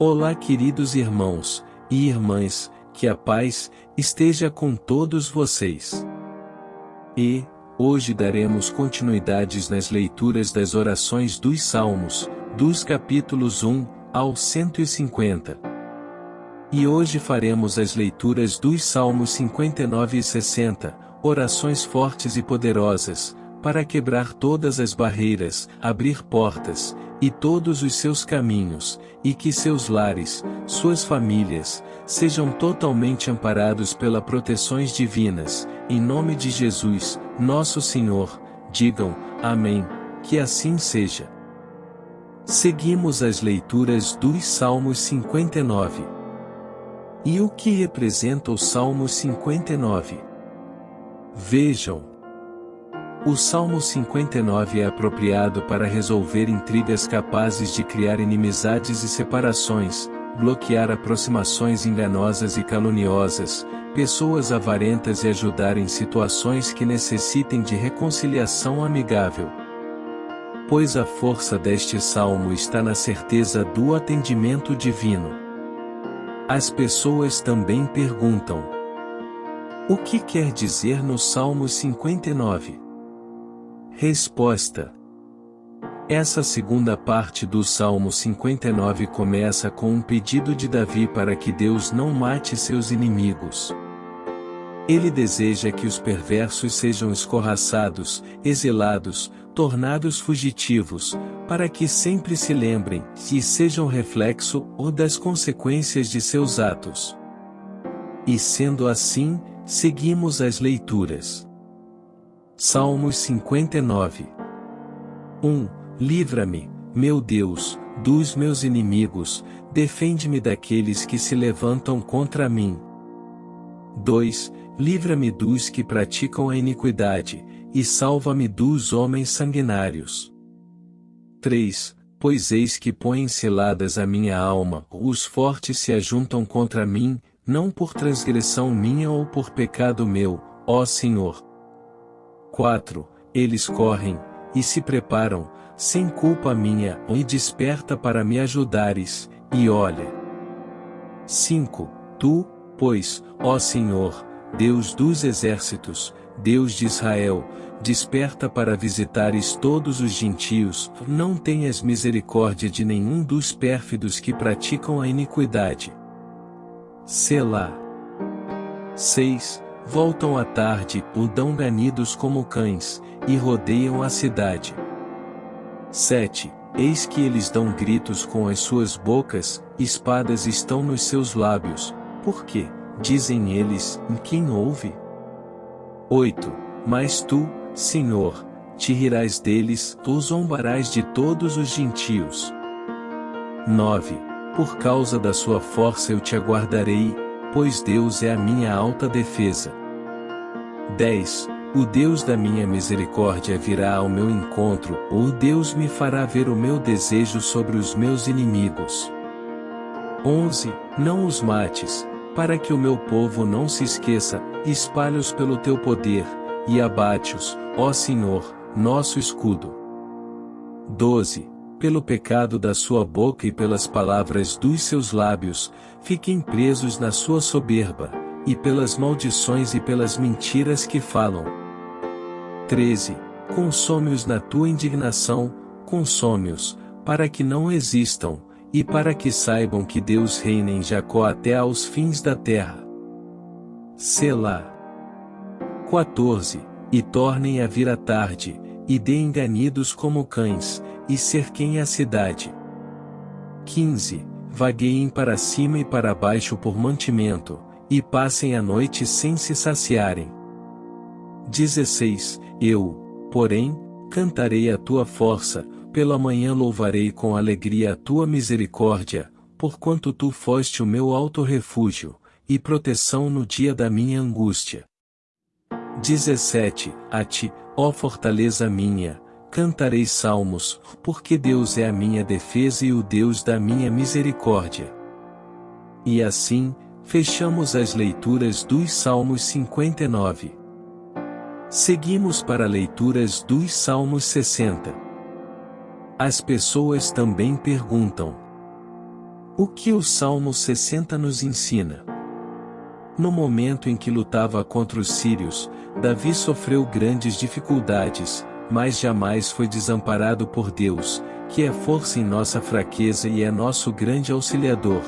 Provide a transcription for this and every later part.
Olá, queridos irmãos e irmãs, que a paz esteja com todos vocês. E, hoje daremos continuidades nas leituras das orações dos Salmos, dos capítulos 1 ao 150. E hoje faremos as leituras dos Salmos 59 e 60, orações fortes e poderosas, para quebrar todas as barreiras, abrir portas, e todos os seus caminhos, e que seus lares, suas famílias, sejam totalmente amparados pela proteções divinas, em nome de Jesus, nosso Senhor, digam, Amém, que assim seja. Seguimos as leituras dos Salmos 59. E o que representa o Salmo 59? Vejam, o Salmo 59 é apropriado para resolver intrigas capazes de criar inimizades e separações, bloquear aproximações enganosas e caluniosas, pessoas avarentas e ajudar em situações que necessitem de reconciliação amigável. Pois a força deste salmo está na certeza do atendimento divino. As pessoas também perguntam: O que quer dizer no Salmo 59? Resposta. Essa segunda parte do Salmo 59 começa com um pedido de Davi para que Deus não mate seus inimigos. Ele deseja que os perversos sejam escorraçados, exilados, tornados fugitivos, para que sempre se lembrem e sejam reflexo ou das consequências de seus atos. E sendo assim, seguimos as leituras. Salmos 59 1. Livra-me, meu Deus, dos meus inimigos, defende-me daqueles que se levantam contra mim. 2. Livra-me dos que praticam a iniquidade, e salva-me dos homens sanguinários. 3. Pois eis que põem seladas a minha alma, os fortes se ajuntam contra mim, não por transgressão minha ou por pecado meu, ó Senhor. 4. Eles correm, e se preparam, sem culpa minha, e desperta para me ajudares, e olha. 5. Tu, pois, ó Senhor, Deus dos exércitos, Deus de Israel, desperta para visitares todos os gentios, não tenhas misericórdia de nenhum dos pérfidos que praticam a iniquidade. Selá. 6 voltam à tarde, o dão ganidos como cães, e rodeiam a cidade. 7. Eis que eles dão gritos com as suas bocas, espadas estão nos seus lábios, por quê? Dizem eles, em quem ouve? 8. Mas tu, Senhor, te rirás deles, tu zombarás de todos os gentios. 9. Por causa da sua força eu te aguardarei, pois Deus é a minha alta defesa. 10. O Deus da minha misericórdia virá ao meu encontro, o Deus me fará ver o meu desejo sobre os meus inimigos. 11. Não os mates, para que o meu povo não se esqueça, espalhe-os pelo teu poder, e abate-os, ó Senhor, nosso escudo. 12 pelo pecado da sua boca e pelas palavras dos seus lábios, fiquem presos na sua soberba, e pelas maldições e pelas mentiras que falam. 13. Consome-os na tua indignação, consome-os, para que não existam, e para que saibam que Deus reina em Jacó até aos fins da terra. Selá. 14. E tornem a vir a tarde, e deem ganidos como cães, e cerquem a cidade. 15. Vagueiem para cima e para baixo por mantimento, e passem a noite sem se saciarem. 16. Eu, porém, cantarei a tua força, pela manhã louvarei com alegria a tua misericórdia, porquanto tu foste o meu alto refúgio, e proteção no dia da minha angústia. 17. A ti, ó fortaleza minha, Cantarei salmos, porque Deus é a minha defesa e o Deus da minha misericórdia. E assim, fechamos as leituras dos Salmos 59. Seguimos para leituras dos Salmos 60. As pessoas também perguntam: O que o Salmo 60 nos ensina? No momento em que lutava contra os sírios, Davi sofreu grandes dificuldades, mas jamais foi desamparado por Deus, que é força em nossa fraqueza e é nosso grande auxiliador.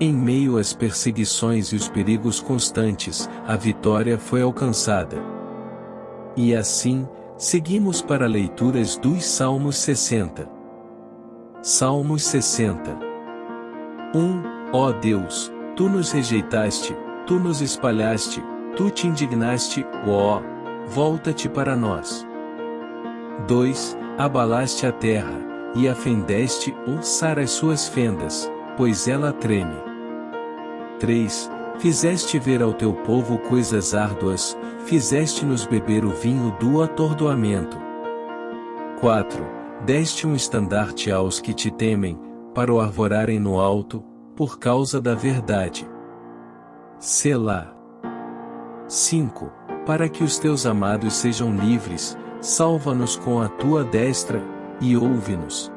Em meio às perseguições e os perigos constantes, a vitória foi alcançada. E assim, seguimos para leituras dos Salmos 60. Salmos 60 1. Ó Deus, Tu nos rejeitaste, Tu nos espalhaste, Tu te indignaste, ó, volta-te para nós. 2. Abalaste a terra, e afendeste, sar as suas fendas, pois ela treme. 3. Fizeste ver ao teu povo coisas árduas, fizeste-nos beber o vinho do atordoamento. 4. Deste um estandarte aos que te temem, para o arvorarem no alto, por causa da verdade. Selá. 5. Para que os teus amados sejam livres, salva-nos com a tua destra, e ouve-nos.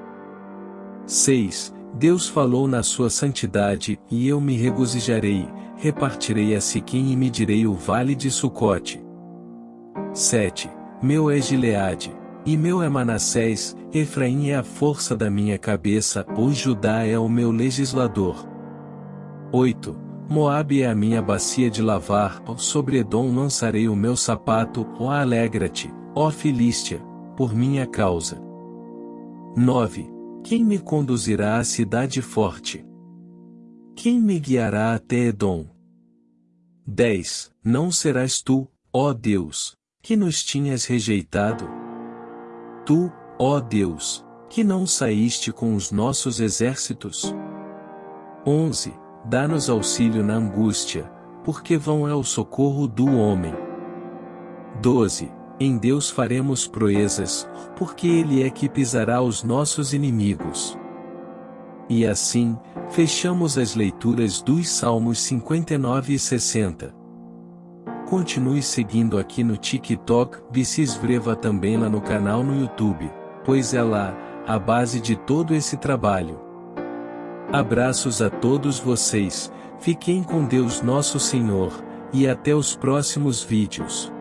6. Deus falou na sua santidade, e eu me regozijarei, repartirei a Siquim e medirei o vale de Sucote. 7. Meu é Gileade, e meu é Manassés, Efraim é a força da minha cabeça, o Judá é o meu legislador. 8. Moabe é a minha bacia de lavar, sobre Edom lançarei o meu sapato, ó alegra-te, ó Filístia, por minha causa. 9. Quem me conduzirá à cidade forte? Quem me guiará até Edom? 10. Não serás tu, ó Deus, que nos tinhas rejeitado? Tu, ó Deus, que não saíste com os nossos exércitos? 11. Dá-nos auxílio na angústia, porque vão é o socorro do homem. 12. Em Deus faremos proezas, porque Ele é que pisará os nossos inimigos. E assim, fechamos as leituras dos Salmos 59 e 60. Continue seguindo aqui no TikTok, e se também lá no canal no YouTube, pois é lá, a base de todo esse trabalho. Abraços a todos vocês, fiquem com Deus nosso Senhor, e até os próximos vídeos.